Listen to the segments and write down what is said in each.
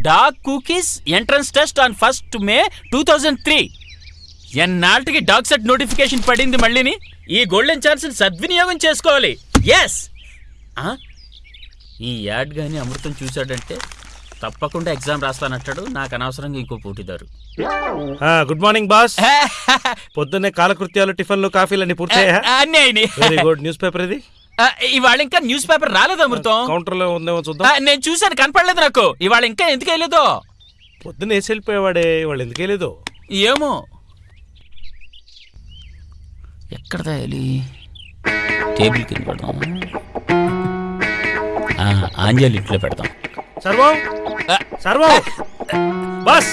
Dog cookies entrance test on first May two thousand three. ఎన్నాళ్ళకి dog set notification పడింది మళ్ళీని? ఈ golden chance సద్వినియోగం చేసుకోవాలి. ఎస్ ఈ యాడ్ గాని అమృతం చూశాడంటే తప్పకుండా ఎగ్జామ్ రాస్తానంటాడు. నాకు అనవసరంగా ఇంకో పోటీదారు. ఆ, గుడ్ మార్నింగ్ బాస్. పొద్దున్నే కాలకృత్యాలు టిఫిన్లు కాఫీలు అన్ని పూర్తయ్యా అన్నీ అయినాయి. వెరీ గుడ్ న్యూస్ పేపర్ ఇది? ఇవాళ ఇంకా న్యూస్ పేపర్ రాలేదు అమృతం? కౌంటర్లో ఉందేమో చూద్దాం. నేను చూశాను కనపడలేదు నాకు. ఇవాళ ఇంకా ఎందుకు వెళ్ళేదో పొద్దున్న వేసి వెళ్ళిపోయేవాడే వాళ్ళు ఎందుకు వెళ్ళలేదు ఏమో. ఎక్కడ తేయాలి టేబుల్ కింద పెడదాం. ఆంజలి ఇంట్లో పెడదాం. సర్వం? సర్వం? బాస్!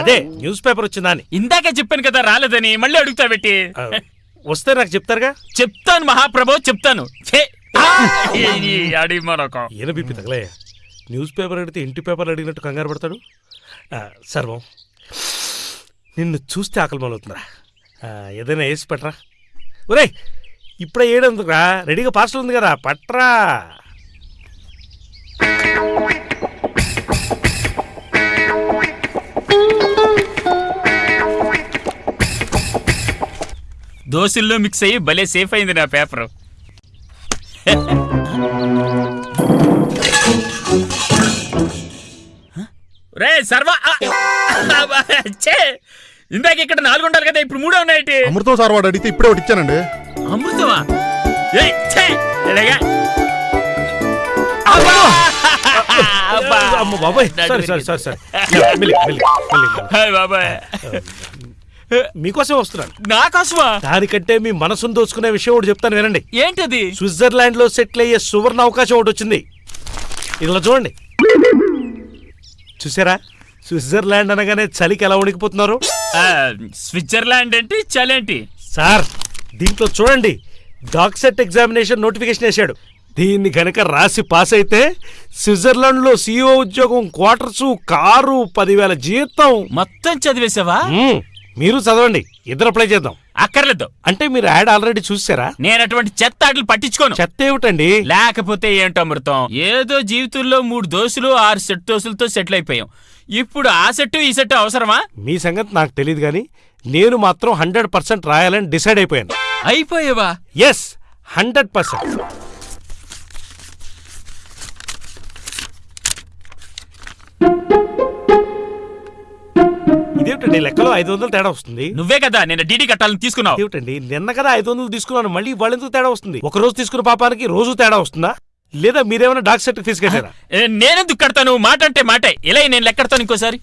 అదే న్యూస్ పేపర్ వచ్చిందా ఇందాకే చెప్పాను కదా రాలేదని మళ్ళీ అడుగుతా పెట్టి. వస్తే నాకు చెప్తారుగా? చెప్తాను మహాప్రభు చెప్తాను. మరొక. ఈయన బీపీ తగలయ్య న్యూస్ పేపర్ అడిగితే ఇంటి పేపర్ అడిగినట్టు కంగారు పడతాడు? సర్వం. నిన్ను చూస్తే ఆకలి మొదలవుతుందిరా ఏదైనా వేసి పట్రా ఒరేయ్ ఇప్పుడే ఏడందుకురా రెడీగా పార్సల్ ఉంది కదా పట్రా. దోశల్లో మిక్స్ అయ్యి భలే సేఫ్ అయింది నా పేపర్ రే సర్వా! ఇందాక ఇక్కడ నాలుగు ఉండాలి కదా ఇప్పుడు మూడే ఉన్నాయి అమృతం సార్ వాడు అడిగితే ఇప్పుడే ఒకటి ఇచ్చానండి. అమృతమా? బాబాయ్ బాబాయ్. మీకోసం వస్తున్నాను. నా కోసమా దానికంటే మీ మనసును దోచుకునే విషయం ఒకటి చెప్తాను వినండి. ఏంటది? స్విట్జర్లాండ్లో సెటిల్ అయ్యే సువర్ణ అవకాశం ఒకటి వచ్చింది. ఇలా చూడండి. చూసారా? స్విట్జర్లాండ్ అనగానే చలికి ఎలా వణికిపోతున్నారు? ఆ, స్విట్జర్లాండ్ ఏంటి చలేంటి సార్ దీంట్లో చూడండి. డాక్ సెట్ ఎగ్జామినేషన్ నోటిఫికేషన్ వేశాడు. దీన్ని గనక రాసి పాస్ అయితే స్విట్జర్లాండ్లో సీఓ ఉద్యోగం క్వార్టర్స్ కారు పదివేల జీతం. మొత్తం చదివేశావా. మీరు చదవండి ఇద్దరు అప్లై చేద్దాం. అక్కర్లేదు. అంటే మీరు యాడ్ ఆల్రెడీ చూసారా? నేను అటువంటి చెత్త ఆటలు పట్టించుకోను. చెత్త ఏమిటండి? లేకపోతే ఏంటో అమృతం? ఏదో జీవితంలో మూడు దోసులు ఆరు సెట్ దోసులతో సెటిల్ అయిపోయాం. ఇప్పుడు ఆ సెట్ ఈ సెట్ అవసరమా? మీ సంగతి నాకు తెలియదు కానీ నేను మాత్రం హండ్రెడ్ పర్సెంట్ రాయాలని డిసైడ్ అయిపోయాను. అయిపోయావా? ఎస్ హండ్రెడ్ పర్సెంట్ ఇదేమిటండి? లెక్కలో ఐదు వందలు తేడా వస్తుంది. నువ్వే కదా నేను డీడీ కట్టాలని తీసుకున్నావు. ఏమిటండి నిన్న కదా ఐదు వందలు తీసుకున్నాను మళ్ళీ ఇవాళ ఎందుకు తేడా వస్తుంది? ఒక రోజు తీసుకున్న పాపానికి రోజు తేడా వస్తుందా? లేదా మీరేమైనా డాక్ సెట్ ఫీజు కట్టారా ఏ, నేనెందుకు కడతాను? మాట అంటే మాటే. ఇలా నేను లెక్కడతాను ఇంకోసారి.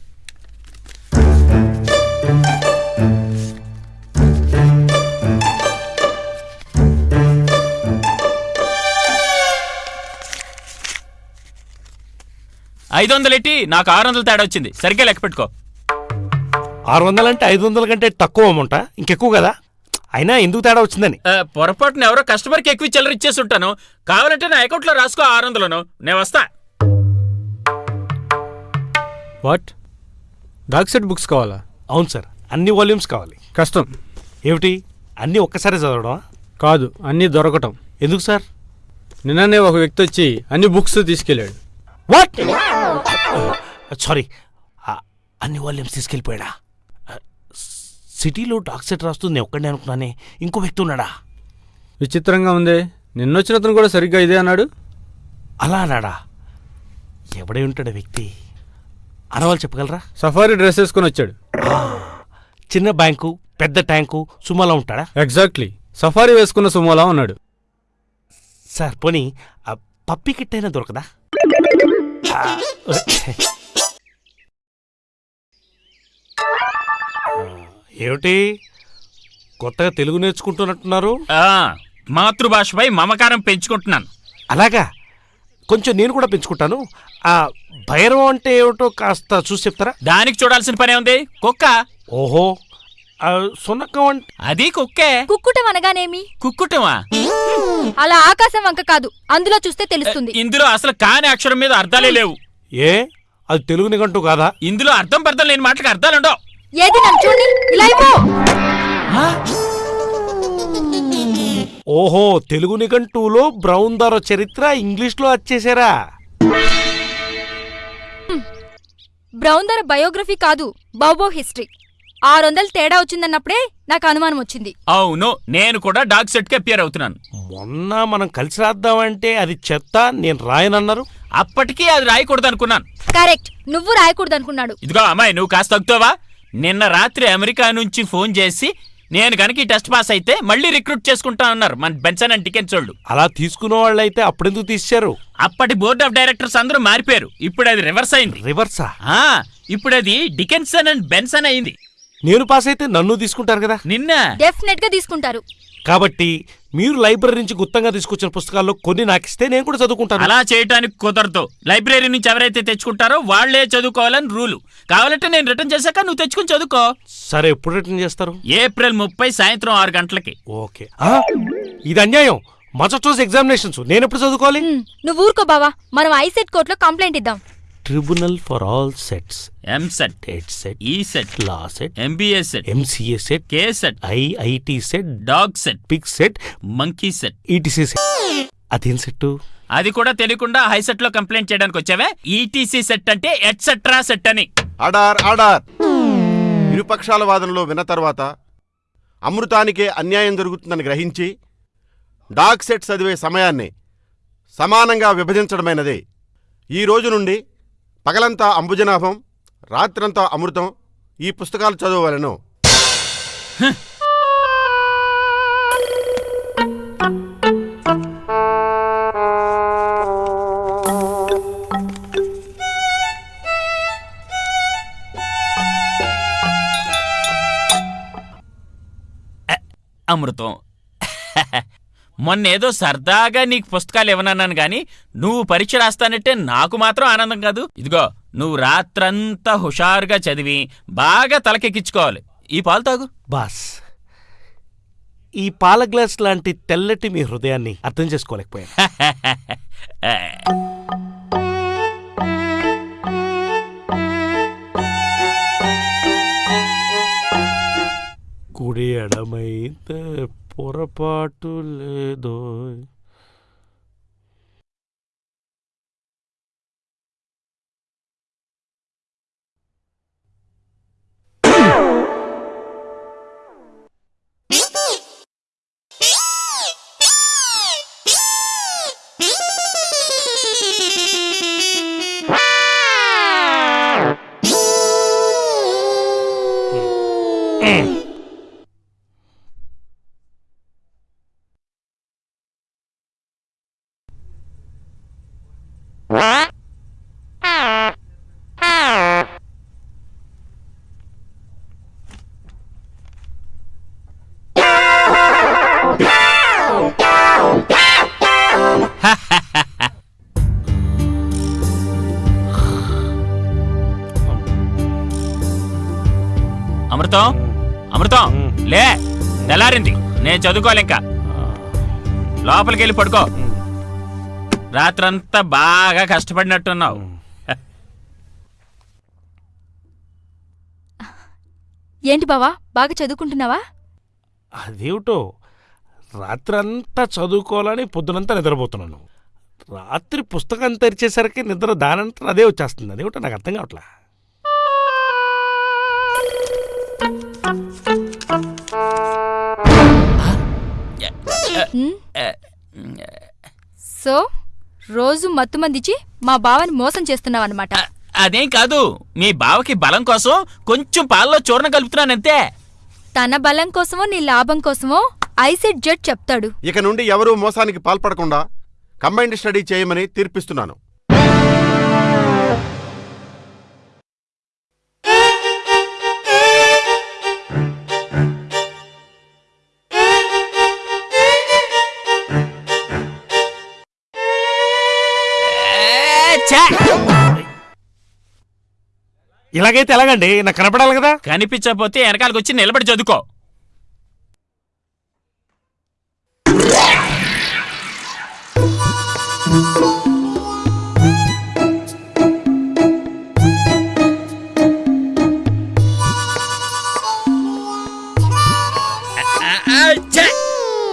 ఐదు వందలు ఎట్టి నాకు ఆరు వందలు తేడా వచ్చింది. సరిగ్గా లెక్క పెట్టుకో. ఆరు వందలు అంటే ఐదు వందల కంటే తక్కువ అమౌంట్? ఇంకెక్కువ కదా. అయినా ఎందుకు తేడా వచ్చిందని? పొరపాటున ఎవరో కస్టమర్కి ఎక్కువ చిల్లర ఇచ్చేసి ఉంటాను. కావాలంటే నా అకౌంట్లో రాసుకో ఆరు వందలను. నేను వస్తా. వాట్? డాక్ సెట్ బుక్స్ కావాలా? అవును సార్. అన్ని వాల్యూమ్స్ కావాలి. కష్టం. ఏమిటి? అన్నీ ఒక్కసారి చదవడం కాదు అన్నీ దొరకటం. ఎందుకు సార్? నిన్ననే ఒక వ్యక్తి వచ్చి అన్ని బుక్స్ తీసుకెళ్ళాడు. వాట్? సారీ. అన్ని వాల్యూమ్స్ తీసుకెళ్ళిపోయాడా? సిటీలో డాక్ సెట్ రాస్తూ నేను ఒక్కడే అనుకున్నానే. ఇంకో వ్యక్తి ఉన్నాడా? విచిత్రంగా ఉంది. నిన్నొచ్చిన అతను కూడా సరిగ్గా ఇదే అన్నాడు. అలా అన్నాడా? ఎవడై ఉంటాడు వ్యక్తి? అనవాళ్ళు చెప్పగలరా? సఫారీ డ్రెస్ వేసుకొని వచ్చాడు. చిన్న బ్యాంకు పెద్ద ట్యాంకు సుమలా ఉంటాడా? ఎగ్జాక్ట్లీ. సఫారీ వేసుకున్న సుమోలా ఉన్నాడు. సార్ పోనీ పప్పి కిట్ అయినా దొరకదా? ఆ, ఏమిటి? కొత్తగా తెలుగు నేర్చుకుంటున్నట్టున్నారు? ఆ, మాతృభాషపై మమకారం పెంచుకుంటున్నాను. అలాగా. కొంచెం నేను కూడా పెంచుకుంటాను. ఆ భైరవం అంటే ఏమిటో కాస్త చూసి చెప్తారా? దానికి చూడాల్సిన పనే ఉంది కుక్క. ఓహో. ఆ సునకం అంటే అది కుక్కే. కుక్కుటం అనగానేమి? కుక్కుటమా? అలా ఆకాశం వంక కాదు. అందులో చూస్తే తెలుస్తుంది. ఇందులో అసలు కాని అక్షరం మీద అర్థాలే లేవు. ఏ? అది తెలుగు నిఘంటూ కాదా? ఇందులో అర్థం పర్థం లేని మాటలకు అర్థాలుండవు ఏది నన్ను చూడండి ఇలా ఇవ్వు. ఓహో తెలుగు నిఘంటువులో బ్రౌన్ దొర చరిత్ర ఇంగ్లీష్లో వచ్చేసారా బ్రౌన్ ధర బయోగ్రఫీ కాదు బౌబో హిస్టరీ. ఆరు వందలు తేడా వచ్చిందన్నప్పుడే నాకు అనుమానం వచ్చింది. అవును నేను కూడా డాగ్ సెట్కి అపియర్ అవుతున్నాను. మొన్న మనం కలిసి రాద్దామంటే అది చెత్త నేను రాయనన్నారు. అప్పటికీ అది రాయకూడదు అనుకున్నాను కరెక్ట్ నువ్వు రాయకూడదు అనుకున్నాడు ఇదిగో అమ్మాయి నువ్వు కాస్త తగ్గుతావా? నిన్న రాత్రి అమెరికా నుంచి ఫోన్ చేసి నేను కనుక ఈ టెస్ట్ పాస్ అయితే మళ్ళీ రిక్రూట్ చేసుకుంటా అన్నారు. మన బెన్సన్ అండ్ టికెన్స్ వాళ్ళు. అలా తీసుకున్న వాళ్ళు అయితే అప్పుడెందుకు తీశారు? అప్పటి బోర్డ్ ఆఫ్ డైరెక్టర్స్ అందరూ మారిపోయారు. ఇప్పుడు అది రివర్స్ అయింది. రివర్సా? ఆ ఇప్పుడు అది డికెన్సన్ అండ్ బెన్సన్ అయింది. నేను పాస్ అయితే నన్ను తీసుకుంటారు కదా? నిన్న? డెఫినెట్గా తీసుకుంటారు. కాబట్టి మీరు లైబ్రరీ నుంచి గుత్తంగా తీసుకొచ్చిన పుస్తకాల్లో కొన్ని నాకు ఇస్తే నేను కూడా చదువుకుంటాను. అలా చేయటానికి కుదరదు. లైబ్రరీ నుంచి ఎవరైతే తెచ్చుకుంటారో వాళ్ళే చదువుకోవాలని రూలు. కావాలంటే నేను రిటర్న్ చేశాక నువ్వు తెచ్చుకుని చదువుకో. సరే ఎప్పుడు రిటర్న్ చేస్తారు? ఏప్రిల్ ముప్పై సాయంత్రం ఆరు గంటలకి. ఓకే. ఆ, ఇది అన్యాయం. మరుసటి రోజు ఎగ్జామినేషన్స్. నేను ఎప్పుడు చదువుకోవాలి? నువ్వు ఊరుకో బావా. మనం ఐసెట్ కోర్టులో కంప్లైంట్ ఇద్దాం. Tribunal for all sets EAMCET TET set E set law set MBA set MCA set K set IIT set dog set pick set monkey set ETC set అదేం సెట్ అది కూడా తెలియకుండా హై సెట్లో complaint చేయడానికి వచ్చావే? ETC set అంటే etcetera set అని. Order order. ఇరుపక్షాల వాదనలో విన్న తర్వాత అమృతానికే అన్యాయం జరుగుతుందని గ్రహించి డాగ్ సెట్ చదివే సమయాన్ని సమానంగా విభజించడమైనదే. ఈ రోజు నుండి పగలంతా అంబుజనాభం రాత్రంతా అమృతం ఈ పుస్తకాలు చదవలను అమృతం. మొన్నేదో సరదాగా నీకు పుస్తకాలు ఇవ్వనన్నాను గాని నువ్వు పరీక్ష రాస్తానంటే నాకు మాత్రం ఆనందం కాదు. ఇదిగో నువ్వు రాత్రంతా హుషారుగా చదివి బాగా తలకెక్కించుకోవాలి. ఈ పాలు తాగు. బాస్ ఈ పాల గ్లాస్ లాంటి తెల్లటి మీ హృదయాన్ని అర్థం చేసుకోలేకపోయాను. కుడి ఎడమైతే పొరపాటు లేదో అమృతం నేను చదువుకోవాలి ఇంకా లోపలికి వెళ్ళి పడుకో. రాత్రంతా బాగా కష్టపడినట్టున్నావు. ఏంటి బావా బాగా చదువుకుంటున్నావా? అదేమిటో రాత్రంతా చదువుకోవాలని పొద్దునంతా నిద్రపోతున్నాను. రాత్రి పుస్తకం తెరిచేసరికి నిద్ర దానంతా అదే వచ్చేస్తుంది. అదేమిటో నాకు అర్థం కావట్లా. సో రోజు మత్తు మందిచి మా బావని మోసం చేస్తున్నావు అనమాట అదేం కాదు. మీ బావకి బలం కోసం కొంచెం పాలలో చూర్ణ కలుపుతున్నానంతే. తన బలం కోసమో నీ లాభం కోసమో ఐసెట్ జడ్ చెప్తాడు. ఇక నుండి ఎవరూ మోసానికి పాల్పడకుండా కంబైన్డ్ స్టడీ చేయమని తీర్పిస్తున్నాను. ఇలాగైతే ఎలాగండి? నాకు కనపడాలి కదా? కనిపించకపోతే వెనకాలకు వచ్చి నిలబడి చదువుకో.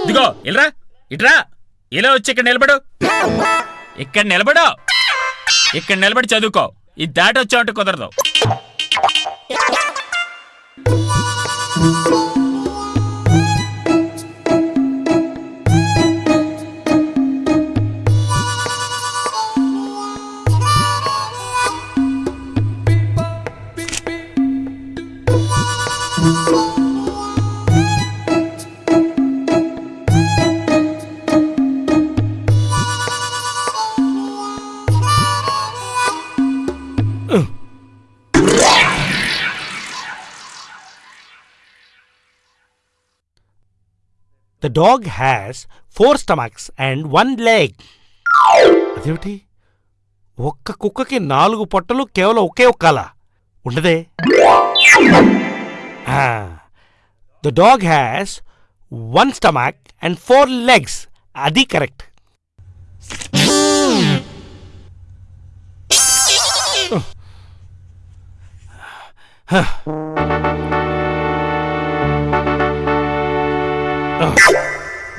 ఇదిగో ఇల్రా ఇట్రా. ఇలా వచ్చి ఇక్కడ నిలబడు. ఇక్కడ నిలబడు. ఇక్కడ నిలబడి చదువుకో. ఇది దాటొచ్చావంటే కుదరదు. Thank you. The dog has four stomachs and one leg అదేమిటి? ఒక్క కుక్కకి నాలుగు పొట్టలు కేవలం ఒకే ఒక్కల? ఉండదే. The dog has one stomach and four legs అది కరెక్ట్.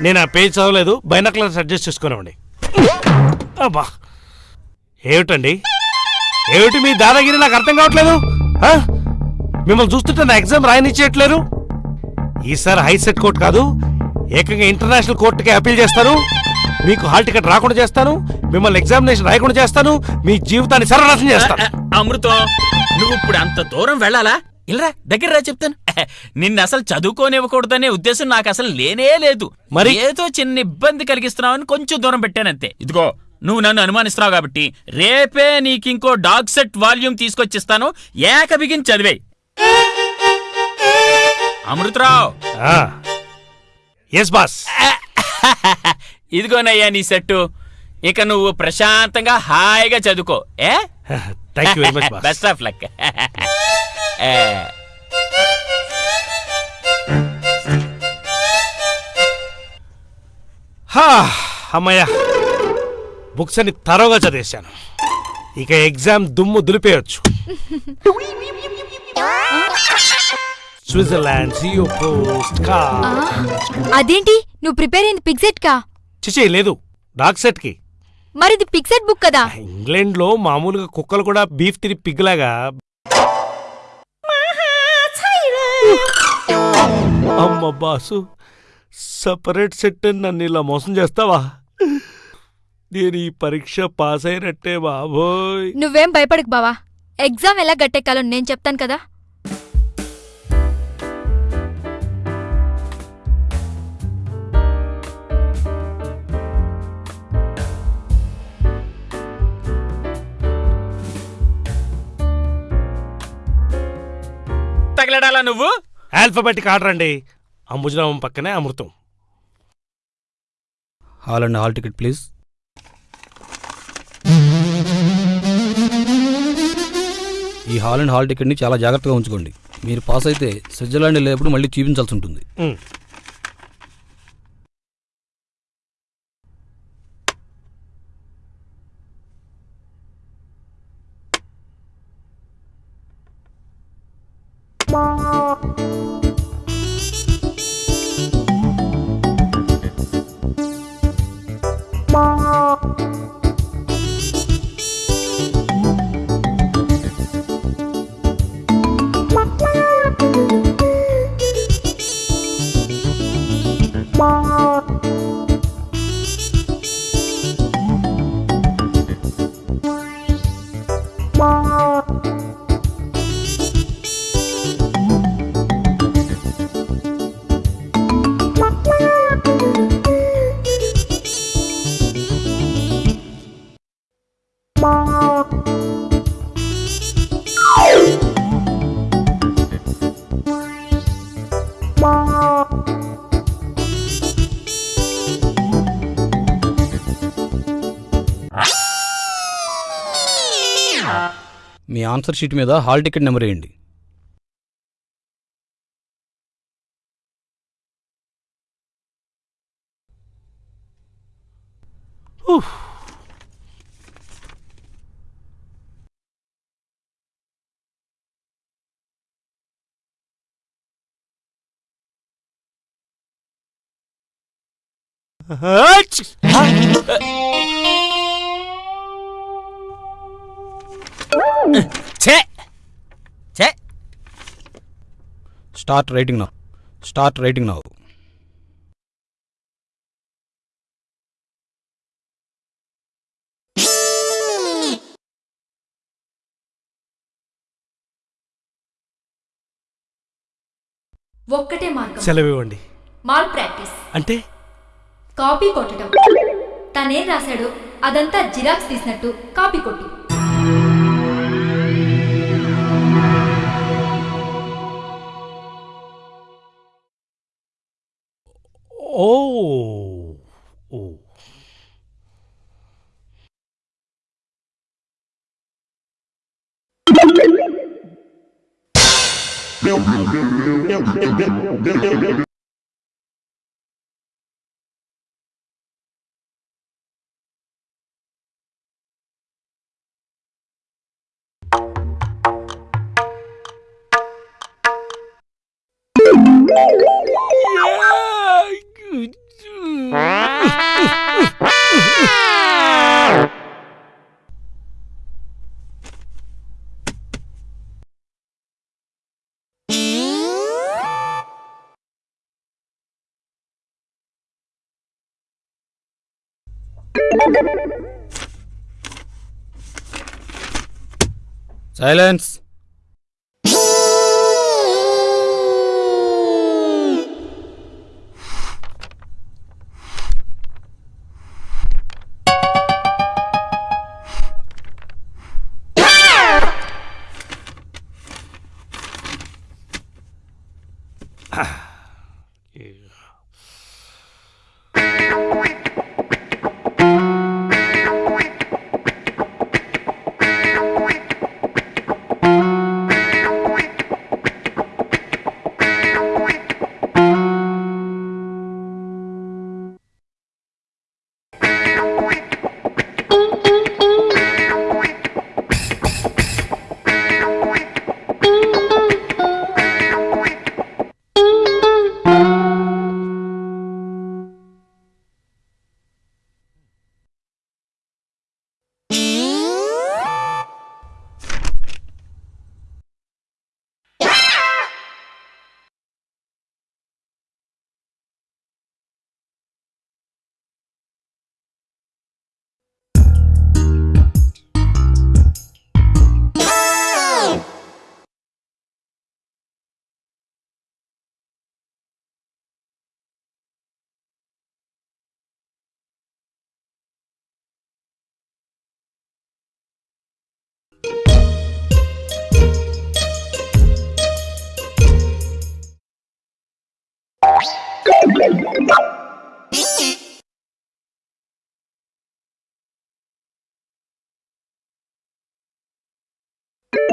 నేను ఆ పేజ్ చదవలేదు బైనాక్లర్స్ అడ్జస్ట్ చేసుకోనివ్వండి అబ్బా! ఏమిటండి? ఏమిటి మీ దాదాగిరి నాకు అర్థం కావట్లేదు? మిమ్మల్ని చూస్తుంటే నా ఎగ్జామ్ రాయనిచ్చేయట్లేరు? ఈసారి హైసెట్ కోర్టు కాదు ఏకంగా ఇంటర్నేషనల్ కోర్టుకి అప్పీల్ చేస్తాను. మీకు హాల్ టికెట్ రాకుండా చేస్తాను మిమ్మల్ని ఎగ్జామినేషన్ రాయకుండా చేస్తాను మీ జీవితాన్ని సర్వనాశనం చేస్తాను. అమృతం నువ్వు ఇప్పుడు అంత దూరం వెళ్ళాలా? ఇల్లరా దగ్గర రా చెప్తాను. నిన్ను అసలు చదువుకోనివ్వకూడదనే ఉద్దేశం నాకు అసలు లేనే లేదు. మరి? ఏదో చిన్న ఇబ్బంది కలిగిస్తున్నావని కొంచెం దూరం పెట్టానంతే. ఇదిగో నువ్వు నన్ను అనుమానిస్తున్నావు కాబట్టి రేపే నీకింకో డాగ్ సెట్ వాల్యూమ్ తీసుకొచ్చిస్తాను. ఏక బిగిన్ చదివేయి. అమృతరావు. ఎస్ బాస్ ఇదిగోనయ్యా నీ సెట్టు. ఇక నువ్వు ప్రశాంతంగా హాయిగా చదువుకో ఏ? Thank you very much boss best of luck హా, అమ్మయ్య. బుక్స్ అన్ని తరోగా చదివేశాను. ఇక ఎగ్జామ్ దుమ్ము దులిపేయచ్చు. స్విట్జర్లాండ్ సియో పోస్ట్ కా అదేంటి? నువ్వు ప్రిపేర్ అయింది పిక్సెట్ కా చిచి లేదు. డాగ్ సెట్కి మరి ఇది పిక్సెట్ బుక్ కదా? ఇంగ్లాండ్లో మామూలుగా కుక్కలు కూడా బీఫ్ తిని పిగ్లాగా అమ్మ బాసు సపరేట్ సెట్ నన్ను ఇలా మోసం చేస్తావా? నేను ఈ పరీక్ష పాస్ అయినట్టే బాబోయ్. నువ్వేం భయపడకు బావా. ఎగ్జామ్ ఎలా గట్టెక్కాలో నేను చెప్తాను కదా. తగలడాలా నువ్వు? ఆల్ఫాబెటిక్ ఆర్డర్ అండి. అంబుజరామం పక్కనే Amrutham. Hall and hall ticket please ఈ హాల్ అండ్ హాల్ టికెట్ని చాలా జాగ్రత్తగా ఉంచుకోండి. మీరు పాస్ అయితే స్విట్జర్లాండ్ వెళ్ళేప్పుడు మళ్ళీ చూపించాల్సి ఉంటుంది. Bye. ఆన్సర్ షీట్ మీద హాల్ టికెట్ నెంబర్ వేయండి. ఆచ్! Start writing now. Start writing now. ఒక్కటే మార్గం. సెలవు ఇవ్వండి మాల్ ప్రాక్టీస్. అంటే? కాపీ కొట్టడం. తనేం రాశాడో అదంతా జిరాక్స్ తీసినట్టు కాపీ కొట్టు. Oh. Oh. Silence!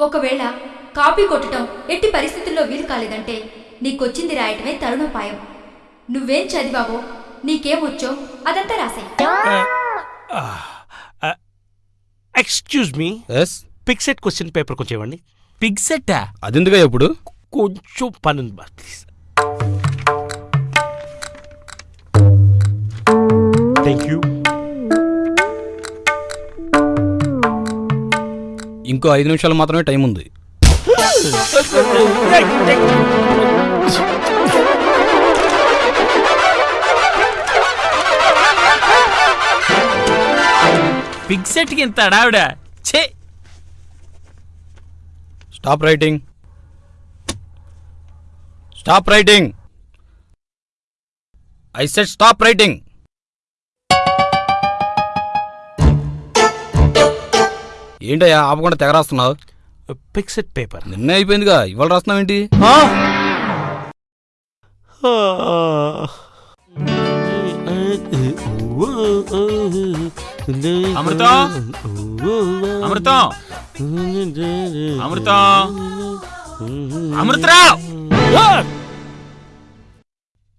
ఒకవేళ కాపీ కొట్టడం ఎట్టి పరిస్థితుల్లో వీలు కాలేదంటే నీకొచ్చింది రాయటమే తరుణోపాయం. నువ్వేం చదివావో నీకేమొచ్చో అదంతా రాసేయ్. Excuse me. Yes. Pick set question paper కొంచెం ఇవ్వండి. పిగ్ సెట్టా అదెందుగా ఇప్పుడు కొంచెం పని ఉంది బా ప్లీజ్. థ్యాంక్ యూ ఇంకో ఐదు నిమిషాలు మాత్రమే టైం ఉంది. పిగ్ సెట్కి ఇంత అడావిడ ఛే! Stop writing stop writing I set stop writing ఏంటయ్యా ఆపకుండా తెగ రాస్తున్నావు ఫిక్స్డ్ పేపర్. నిన్నే అయిపోయిందిగా ఇవాళ రాస్తున్నావు ఏంటి అమృతం? అమృతం? అమృతం? అమృతరావు!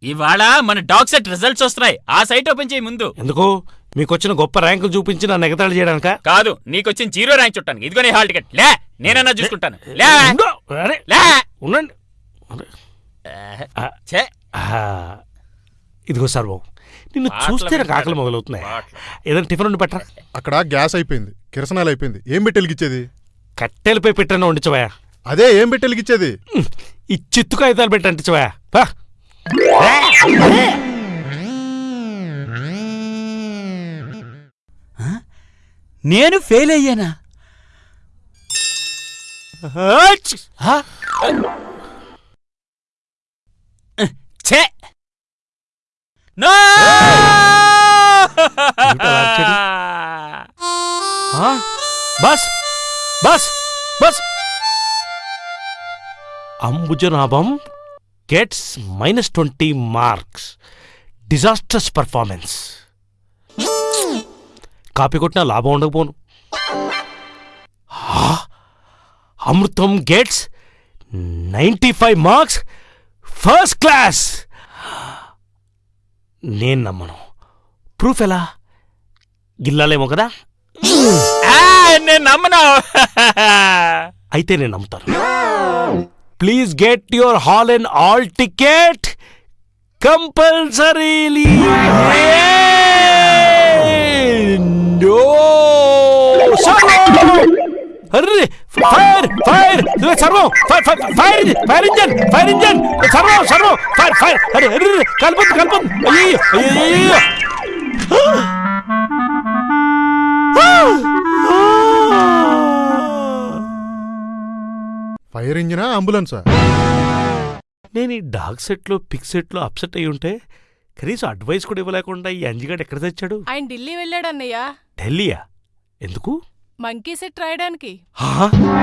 ఇవాళ మన డాగ్ సెట్ రిజల్ట్స్ వస్తున్నాయి. ఆ సైట్ ఓపెన్ చేయి ముందు. ఎందుకు? మీకు వచ్చిన గొప్ప ర్యాంకులు చూపించి నన్ను ఎగతాళి చేయడానిక? కాదు నీకొచ్చిన జీరో ర్యాంక్ చుట్టాను ఇదిగో నీ హాల్ టికెట్. లే నేనన్నా చూసుకుంటాను. లే అరే లే. ఉండండి. ఆ, ఛే. ఆ, ఇదిగో సర్వం నిన్ను పాటలు చూస్తే నాకు ఆకలి. మొదలవుతున్నాయి. ఏదైనా టిఫిన్ ఉండి పెట్టరా? అక్కడ గ్యాస్ అయిపోయింది కిరసనాలు అయిపోయింది. ఏం పెట్టి వెలిగించేది కట్టెలపై పెట్టాను వండించవా అదే ఏం పెట్టి వెలిగించేది ఈ చిత్తు కాగితాలు పెట్టి అంటించవా నేను ఫెయిల్ అయ్యానా? ఛే! నో! బస్! బస్! Bus! Ambujanabham gets minus twenty marks. Disasters performance. Copy కొట్టినా లాభం ఉండకపోను. Amrutham gets ninety five marks first class. నేను నమ్మను. ప్రూఫ్ ఎలా? గిల్లాలేమో కదా? ఆ, నేను నమ్మను. అయితే నేను నమ్ముతాను. Please get your hall and all ticket compulsorily. Array fire fire సర్వం fire fire fire fire engine fire engine సర్వం సర్వం ఫైర్ ఫైర్ అరే అరే కలపొద్దు కలపొద్దు. అయ్యో అయ్యో ఫైర్ ఇంజినా అంబులెన్సా నేను ఈ డాగ్ సెట్లో పిక్ సెట్లో అప్సెట్ అయి ఉంటే కనీసం అడ్వైస్ కూడా ఇవ్వలేకుండా ఈ అంజిగాడు ఎక్కడ తెచ్చాడు? ఆయన ఢిల్లీ వెళ్ళాడన్నయ్య. ఢిల్లీయా? ఎందుకు? మంకీ సెట్ రాయడానికి. హా?